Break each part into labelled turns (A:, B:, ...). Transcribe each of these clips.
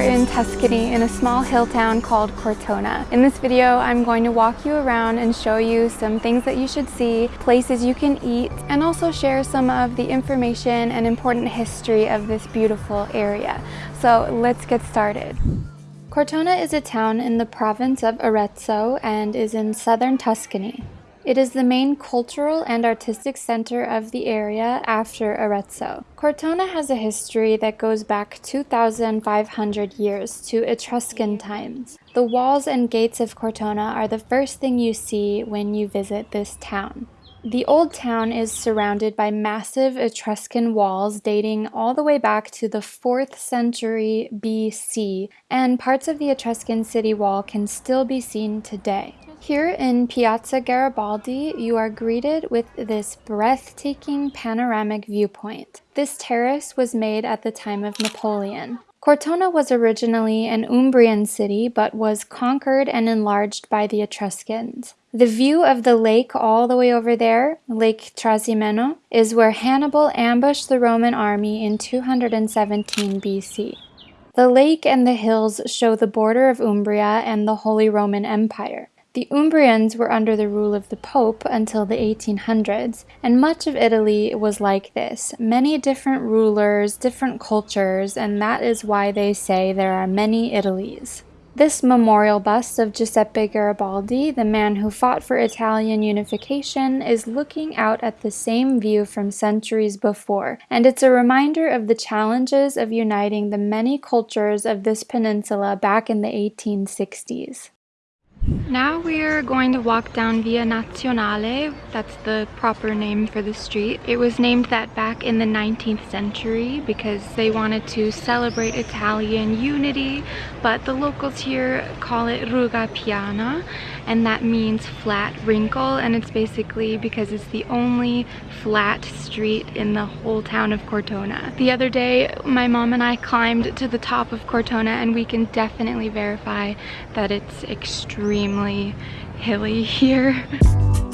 A: are in Tuscany in a small hill town called Cortona. In this video, I'm going to walk you around and show you some things that you should see, places you can eat, and also share some of the information and important history of this beautiful area. So let's get started. Cortona is a town in the province of Arezzo and is in southern Tuscany. It is the main cultural and artistic center of the area after Arezzo. Cortona has a history that goes back 2,500 years to Etruscan times. The walls and gates of Cortona are the first thing you see when you visit this town. The old town is surrounded by massive Etruscan walls dating all the way back to the 4th century BC, and parts of the Etruscan city wall can still be seen today. Here in Piazza Garibaldi, you are greeted with this breathtaking panoramic viewpoint. This terrace was made at the time of Napoleon. Cortona was originally an Umbrian city but was conquered and enlarged by the Etruscans. The view of the lake all the way over there, Lake Trasimeno, is where Hannibal ambushed the Roman army in 217 BC. The lake and the hills show the border of Umbria and the Holy Roman Empire. The Umbrians were under the rule of the Pope until the 1800s, and much of Italy was like this. Many different rulers, different cultures, and that is why they say there are many Italies. This memorial bust of Giuseppe Garibaldi, the man who fought for Italian unification, is looking out at the same view from centuries before, and it's a reminder of the challenges of uniting the many cultures of this peninsula back in the 1860s. Now we're going to walk down Via Nazionale, that's the proper name for the street. It was named that back in the 19th century because they wanted to celebrate Italian unity, but the locals here call it Ruga Piana, and that means flat wrinkle, and it's basically because it's the only flat street in the whole town of Cortona. The other day, my mom and I climbed to the top of Cortona, and we can definitely verify that it's extremely hilly here.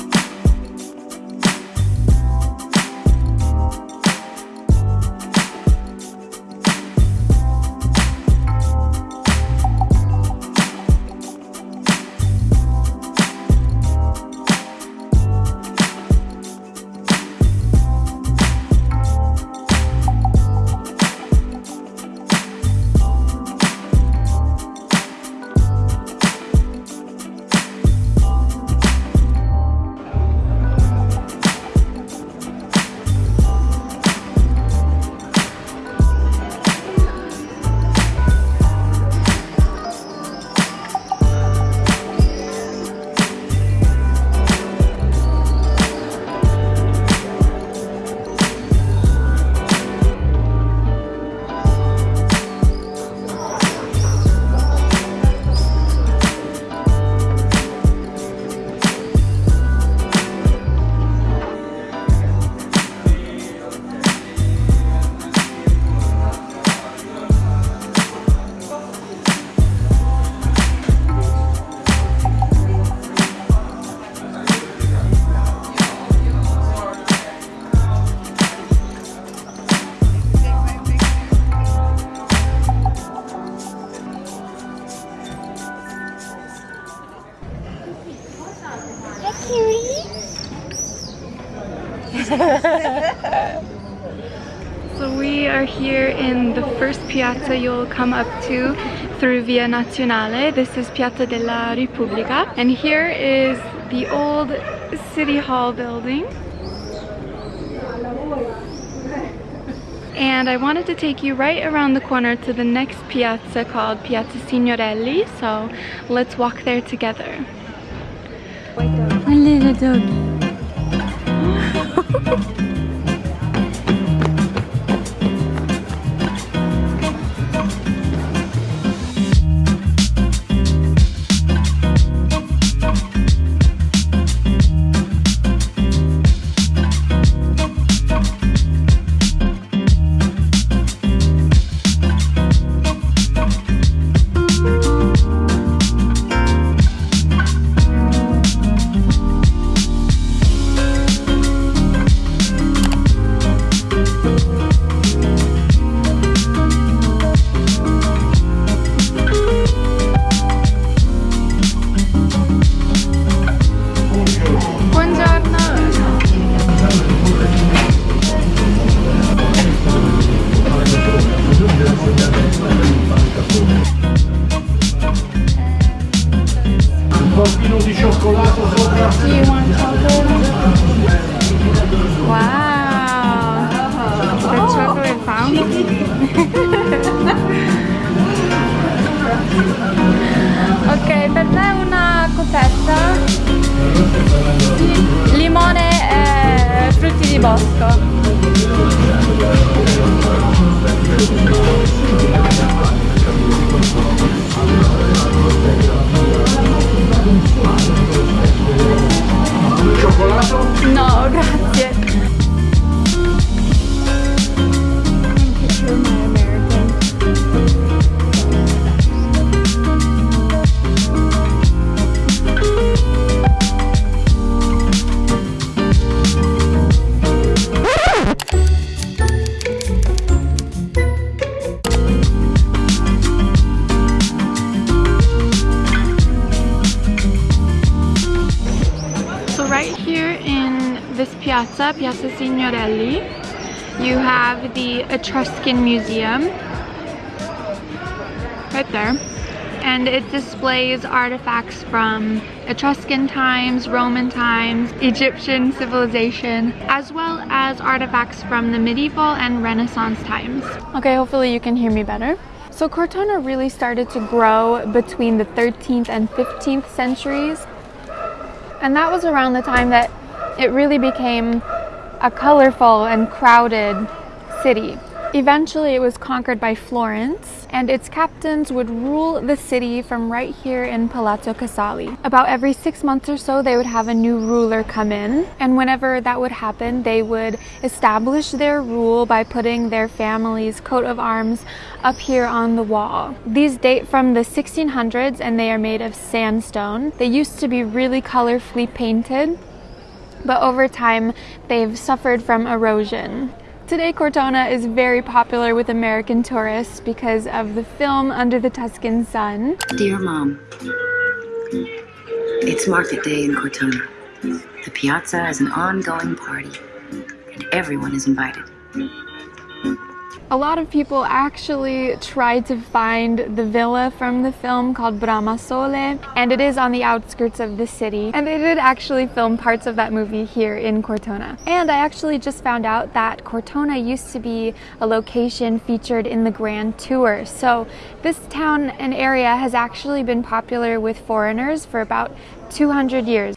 A: so we are here in the first piazza you'll come up to through Via Nazionale. This is Piazza della Repubblica and here is the old City Hall building. And I wanted to take you right around the corner to the next piazza called Piazza Signorelli, so let's walk there together. A little doggy. piazza, Piazza Signorelli, you have the Etruscan Museum right there. And it displays artifacts from Etruscan times, Roman times, Egyptian civilization, as well as artifacts from the medieval and Renaissance times. Okay, hopefully you can hear me better. So Cortona really started to grow between the 13th and 15th centuries and that was around the time that it really became a colorful and crowded city. Eventually, it was conquered by Florence, and its captains would rule the city from right here in Palazzo Casali. About every six months or so, they would have a new ruler come in, and whenever that would happen, they would establish their rule by putting their family's coat of arms up here on the wall. These date from the 1600s and they are made of sandstone. They used to be really colorfully painted, but over time they've suffered from erosion. Today, Cortona is very popular with American tourists because of the film Under the Tuscan Sun.
B: Dear Mom, it's market day in Cortona. The piazza is an ongoing party, and everyone is invited.
A: A lot of people actually tried to find the villa from the film called Bramasole, and it is on the outskirts of the city. And they did actually film parts of that movie here in Cortona. And I actually just found out that Cortona used to be a location featured in the Grand Tour. So this town and area has actually been popular with foreigners for about 200 years.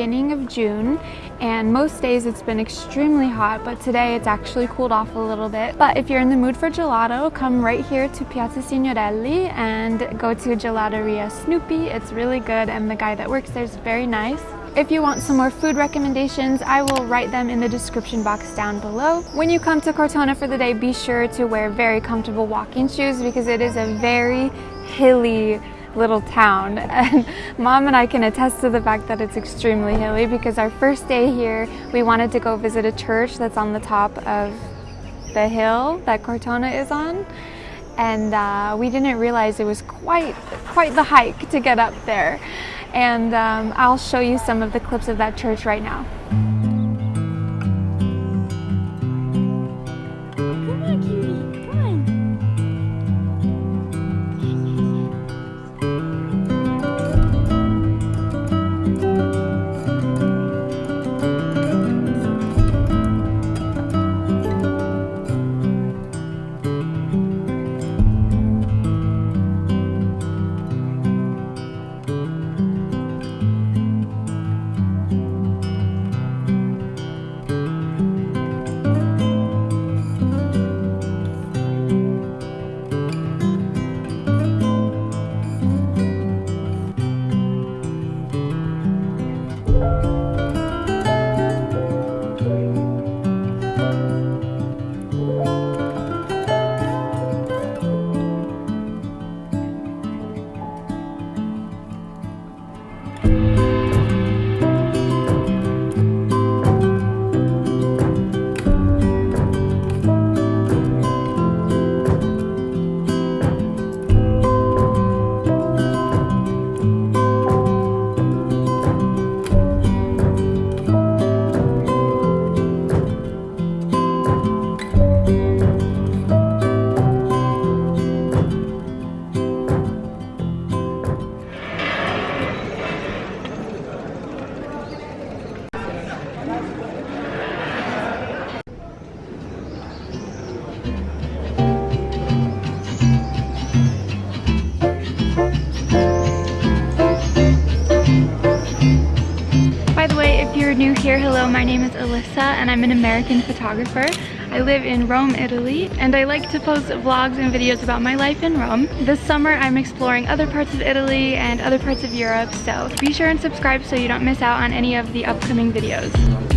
A: Beginning of June and most days it's been extremely hot but today it's actually cooled off a little bit. But if you're in the mood for gelato, come right here to Piazza Signorelli and go to Gelateria Snoopy. It's really good and the guy that works there is very nice. If you want some more food recommendations, I will write them in the description box down below. When you come to Cortona for the day, be sure to wear very comfortable walking shoes because it is a very hilly little town. And mom and I can attest to the fact that it's extremely hilly because our first day here we wanted to go visit a church that's on the top of the hill that Cortona is on. And uh, we didn't realize it was quite quite the hike to get up there. And um, I'll show you some of the clips of that church right now. Hello, my name is Alyssa and I'm an American photographer. I live in Rome, Italy, and I like to post vlogs and videos about my life in Rome. This summer, I'm exploring other parts of Italy and other parts of Europe, so be sure and subscribe so you don't miss out on any of the upcoming videos.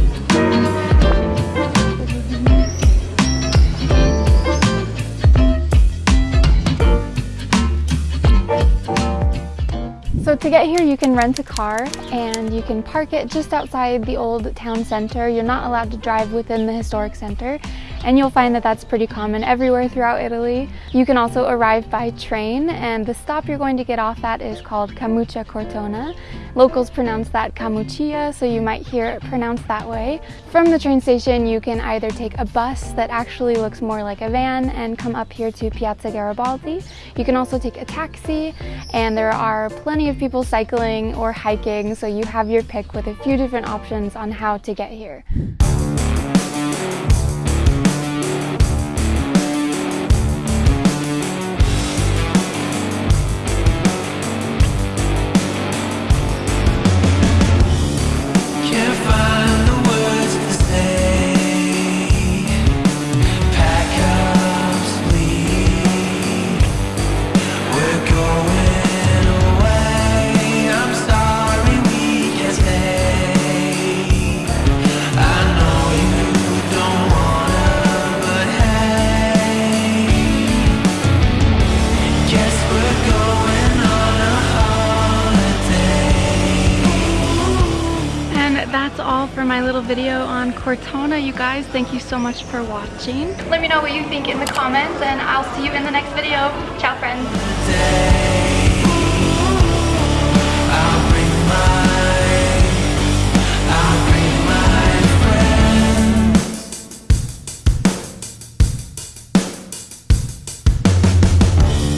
A: To get here you can rent a car and you can park it just outside the old town center. You're not allowed to drive within the historic center and you'll find that that's pretty common everywhere throughout Italy. You can also arrive by train and the stop you're going to get off at is called Camucia Cortona. Locals pronounce that Camucia, so you might hear it pronounced that way. From the train station you can either take a bus that actually looks more like a van and come up here to Piazza Garibaldi. You can also take a taxi and there are plenty of people cycling or hiking so you have your pick with a few different options on how to get here. That's all for my little video on Cortona. You guys, thank you so much for watching. Let me know what you think in the comments and I'll see you in the next video. Ciao friends.